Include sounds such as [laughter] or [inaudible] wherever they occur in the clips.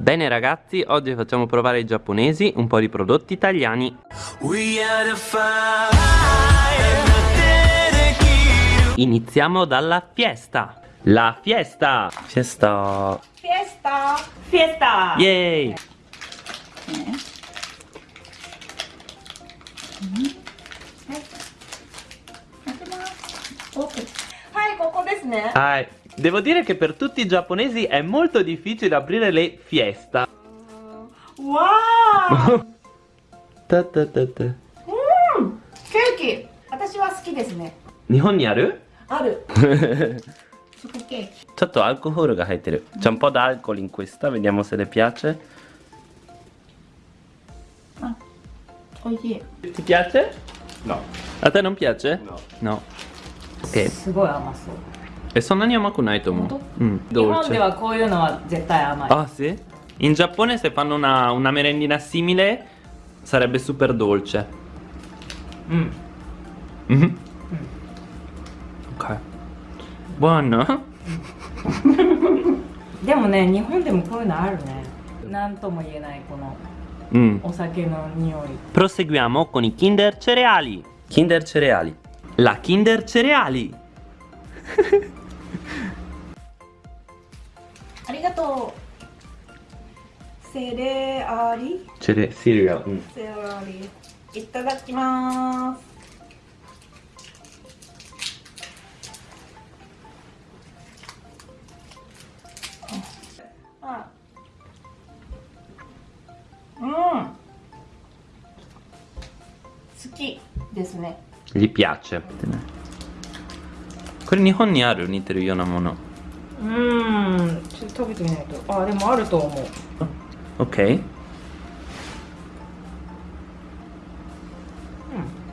Bene ragazzi, oggi facciamo provare ai giapponesi un po' di prodotti italiani. Iniziamo dalla fiesta. La fiesta. Fiesta. Fiesta! Fiesta! Yay! はい、ここですね。 Ah, Devo dire che per tutti i giapponesi è molto difficile aprire le fiesta. Wow! [laughs] ta ta ta ta. Mmm! Cookie! 私は好きですね。日本にあるある。Certo alcol che C'è un po' d'alcol in questa, vediamo se le piace. Ah, oh yeah. Ti piace? No. A te non piace? No. No. Ok. すごい甘そう。 E sono anni amakunai to Molto? Mm, 日本 dolce. ではこういうのは絶対甘い。 Ah sì? In Giappone se fanno una, una merendina simile sarebbe super dolce. うん。 Mhm. Ok. Buono? [laughs] でもね、日本でもこういうのあるね。なんとも言えないこの Mm. お酒の匂い。 Proseguiamo con i Kinder Cereali. Kinder Cereali. La Kinder Cereali. [laughs] ありがとう。セレアリ Cere- cereal. mm. セレアリ。いただきます。あうん。好きですね。Gli piace. これ日本にある？似てるようなもの。食べてみないと。あでもあると思う。OK、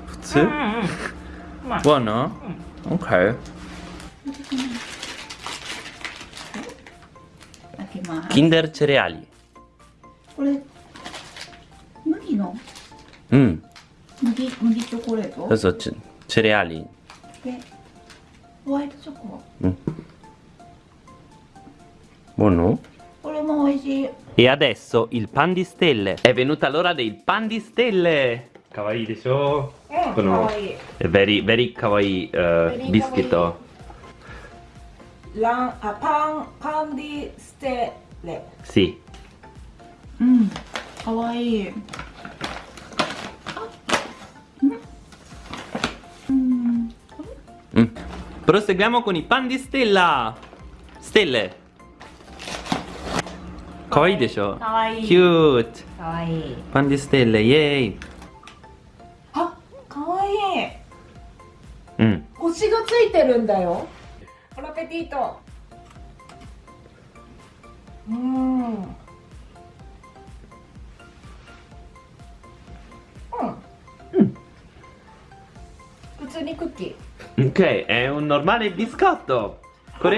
普通、うんうんうん、まあ、わ、うん、キンダルチうん。麦麦チョコレート？そうそうチレアリでホワイトチョコ？うん。Buono? Quello mo' E adesso il pan di stelle. È venuta l'ora del pan di stelle. Kawaii de show. Eh, Sono kawaii. Very, very kawaii uh, very biscuito. La, uh, pan, pan di stelle. Sì. Mm, kawaii. Mm. Mm. Proseguiamo con i pan di stella. Stelle. かわいいでしょ？かわいい。キュートかわいい。パンディステーレイエイあかわいい。うん。星がついてるんだよ。プロペティート。うん。うん。うん。普通にクッキー。Ok, è un normale biscotto! [laughs]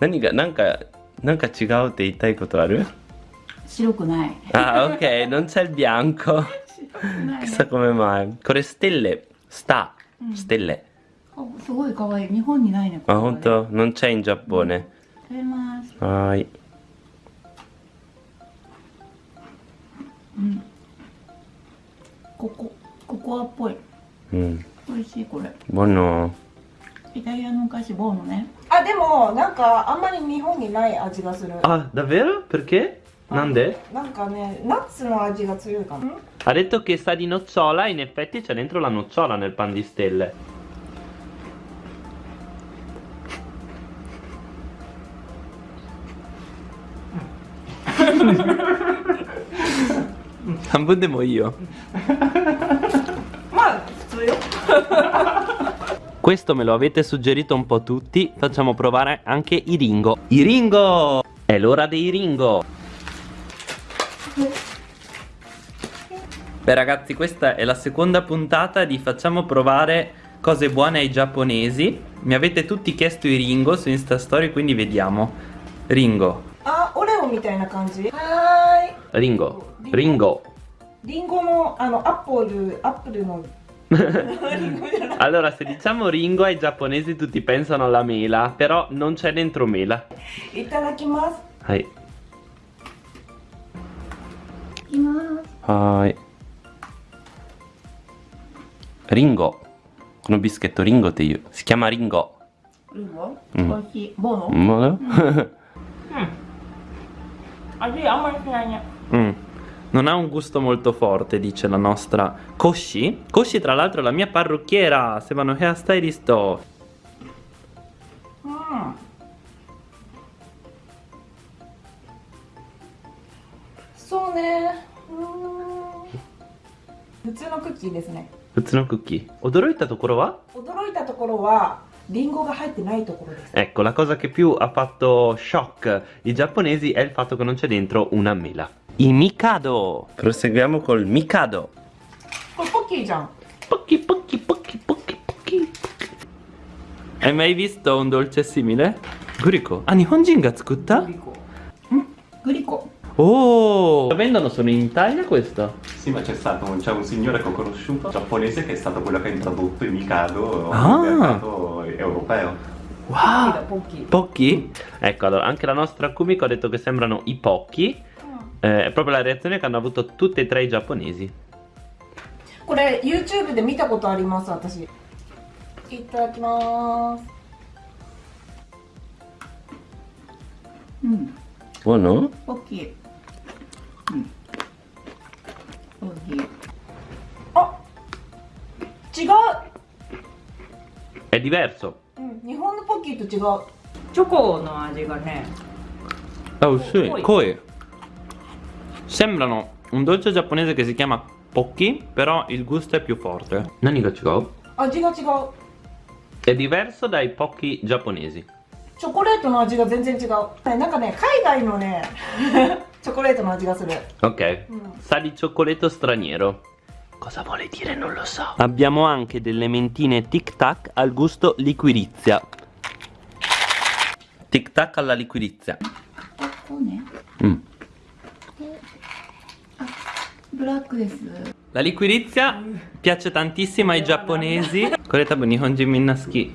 何か何か何か違うって言いたいことある？白くない。あ、ok、non c'è il bianco。ここれステッレ、スター、ステッレ。あ、すごいい。日本にないね。あ、本当。ノンチェインジャッポーね。食べます。はい。うん。ここ、ココアっぽい。うん。美味しいこれ。イタリアのお菓子ボーノねあでもなんかあんまり日本にない味がする Ah davvero? Perché? Nande? なんかねナッツの味が強いかな Ha detto che sa di nocciola In effetti c'è dentro la nocciola nel pan di stelle半分でもいいよまあ普通よ [laughs] [laughs] Questo me lo avete suggerito un po' tutti, facciamo provare anche i Ringo. I Ringo! È l'ora dei Ringo! Beh ragazzi, questa è la seconda puntata di Facciamo provare cose buone ai giapponesi. Mi avete tutti chiesto i Ringo su Insta Story, quindi vediamo. Ringo, あオレオみたいな感じはーい Ringo, Ringo. リンゴのあのアップルアップルの リンゴじゃない [laughs] Allora, se diciamo Ringo ai giapponesi tutti pensano alla mela, però non c'è dentro mela. いただきます Hai. いきます Hai. Ringo. このビスケットリンゴっていう。Si chiama Ringo. ルーボうん美味しい [laughs] non ha un gusto molto forte, dice la nostra Koshi. Koshi tra l'altro è la mia parrucchiera, se vanno hairstylist. Mm. So ne. Mm. 普通のクッキーですね。普通のクッキー。驚いたところは？驚いたところは。Ringo che hai tenuto quello dentro. Ecco, la cosa che più ha fatto shock i giapponesi è il fatto che non c'è dentro una mela i Mikado. Proseguiamo col Mikado. Col Pokkijan. pochi, pochi, pochi. Pokki, Pokki. Hai mai visto un dolce simile? Guriko. Ah, Nihonjin ga tsukutta? Guriko. Mm, Guriko. Oh! Lo vendono solo in Italia questo? Sì, ma c'è stato un, un, signore che ho conosciuto, giapponese, che è stato quello che ha introdotto il Mikado ah. nel mercato europeo. Wow! Pochi? Ecco, allora, anche la nostra Kumiko ha detto che sembrano i pochi Eh, è proprio la reazione che hanno avuto tutti e tre i giapponesi. これ YouTube で見たことあります私いただきますうん Buono? ポッキーうん美味しいあ違う È diverso. うん、日本のポッキーと違うチョコの味がね Oh sì, Poi- koi. Sembrano un dolce giapponese che si chiama Pocchi, però il gusto è più forte. Nani ga chigou? 味が違う È diverso dai Pocchi giapponesi. チョコレートの味が全然違うねなんかね海外のねチョコレートの味がする Ok. Mm. [laughs] Sa di cioccolato straniero. Cosa vuole dire non lo so. Abbiamo anche delle mentine Tic Tac al gusto liquirizia. Tic Tac alla liquirizia. こうね Mm. La liquirizia piace tantissimo ai giapponesi. Coretta Bonihonji Minnaski.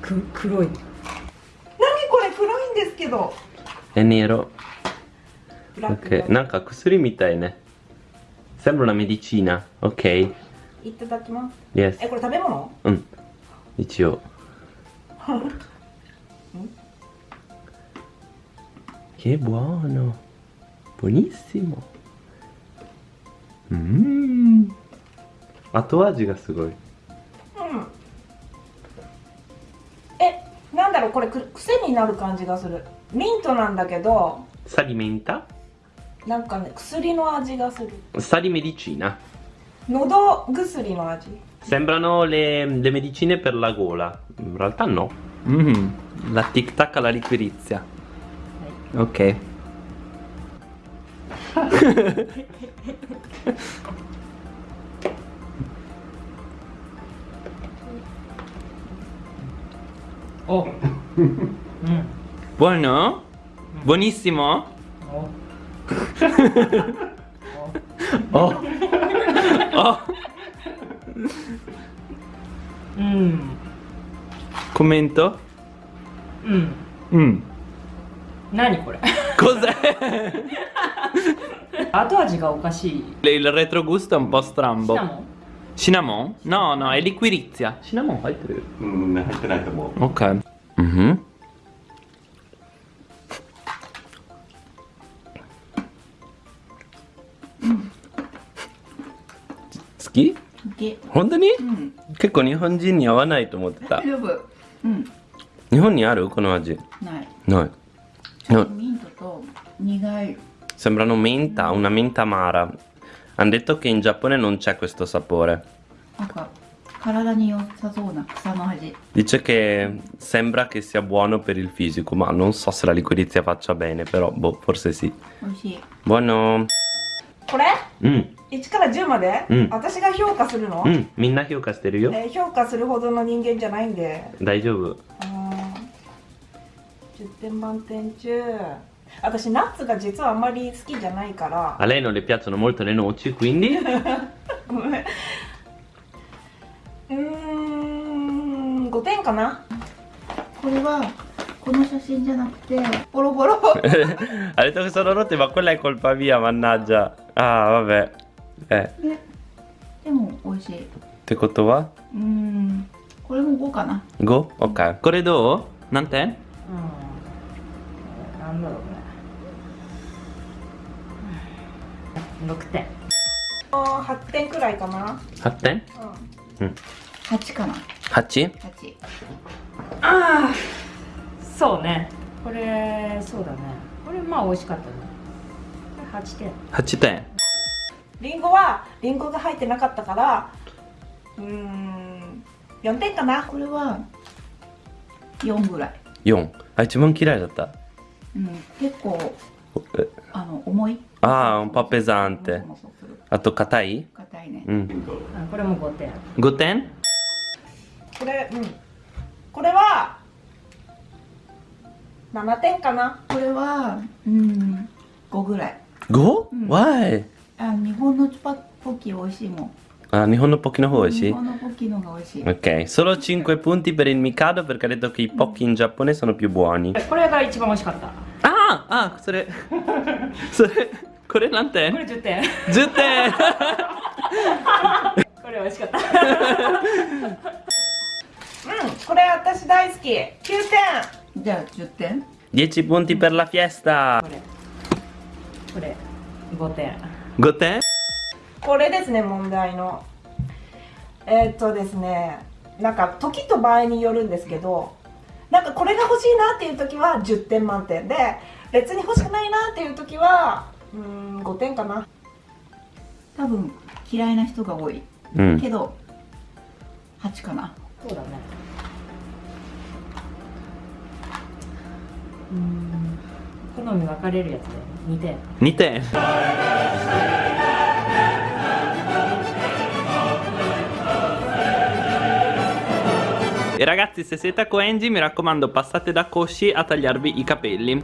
Kuroi. Nani kore kuroi in desu kedo. È nero. Ok, nanka kusuri mitai ne. Sembra una medicina, ok. Itadakimasu. Yes. E kore tabemono? Mm. Ichio. Mm. che buono. Buonissimo. Mmm! 後味がすごい。うんえなんだろうこれく癖になる感じがするミントなんだけど Sa di menta? なんかね薬の味がする Sa di medicina. 喉薬の味 Sembrano le, le medicine per la gola. In realtà no. Mm, la tic tac alla liquirizia. Ok. Oh. [laughs] うん Buono? Buonissimo? お [laughs] Oh. [laughs] oh. うん、 Commento? うん、 Mm. 何これ Cos'è? 後味がおかしい。Il ルレトグスタンボスト è un シナモンシナモン No, no, è liquirizia. シナモン入ってる。うん、入ってないと思う。OK。うん。うん。好き好き。本当に、結構日本人に合わないと思ってた。大丈夫。うん。日本にある？この味。ない。ない。ミントと苦い。Sembrano menta, una menta amara Hanno detto che in Giappone non c'è questo sapore なんか体に良さそうな草の味 Dice che sembra che sia buono per il fisico Ma non so se la liquirizia faccia bene Però boh, forse sì 美味しい Buono これ Mm, 1から10まで、うん私が評価するの、 mm, みんな評価してるよえー評価するほどの人間じゃないんで大丈夫あー10点満点中 私ナッツが実はあまり好きじゃないから。あれのレピアツのモルトレノーチ？[laughs] クインディうん5点かな。これはこの写真じゃなくてボロボロ。[laughs] あれとそのロテはこれはコルパビアマナージャーああわべえでも美味しい。ってことは？うん。これも5かな。5?OK、okay. これどう？何点？うん。何だろう。6点。8点くらいかな。8点？うん。8かな。8? 8ああそうね。これそうだね。これまあ美味しかったね。これ8点。8点？リンゴはリンゴが入ってなかったからうーん4点かな。これは4ぐらい、4あ一番嫌いだった。うん、結構えあの重い Ah, un po' pesante. もそもそするあと硬い硬いね、うんあこれも5点5点これうんこれは7点かなこれはうん5ぐらい 5? うん Why? あ日本のチュパポッキー美味しいもんあ日本のポッキの方美味しい日本のポッキーの方が美味しい Ok, solo 5 punti per il Mikado perché ha detto che i pochi in Giappone sono più buoni. これが一番美味しかったああ、それ、[laughs] それ、これ何これ点10点 ?10 点。[laughs] これ美味しかった。[laughs] うんこれ私大好き。9点。じゃあ10点。10 punti per la fiesta これ。これ。5点。5点？これですね問題の。えーっとですねなんか時と場合によるんですけどなんかこれが欲しいなっていう時は10点満点で別に欲しくないなっていう時はうーん5点かな多分嫌いな人が多いうんけど8かなそうだねうん好み分かれるやつで2点2点 E ragazzi se siete a Koenji mi raccomando passate da Koshi a tagliarvi i capelli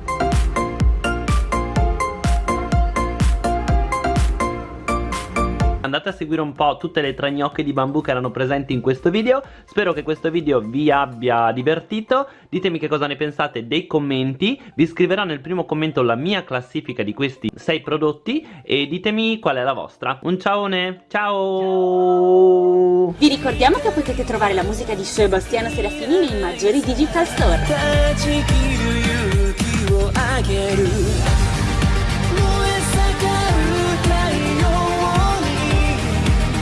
Andate a seguire un po' tutte le tre gnocche di bambù che erano presenti in questo video. Spero che questo video vi abbia divertito. Ditemi che cosa ne pensate dei commenti. Vi scriverò nel primo commento la mia classifica di questi sei prodotti E ditemi qual è la vostra. Un ciaone, ciao! Vi ricordiamo che potete trovare la musica di Sebastiano Serafini nei maggiori digital store.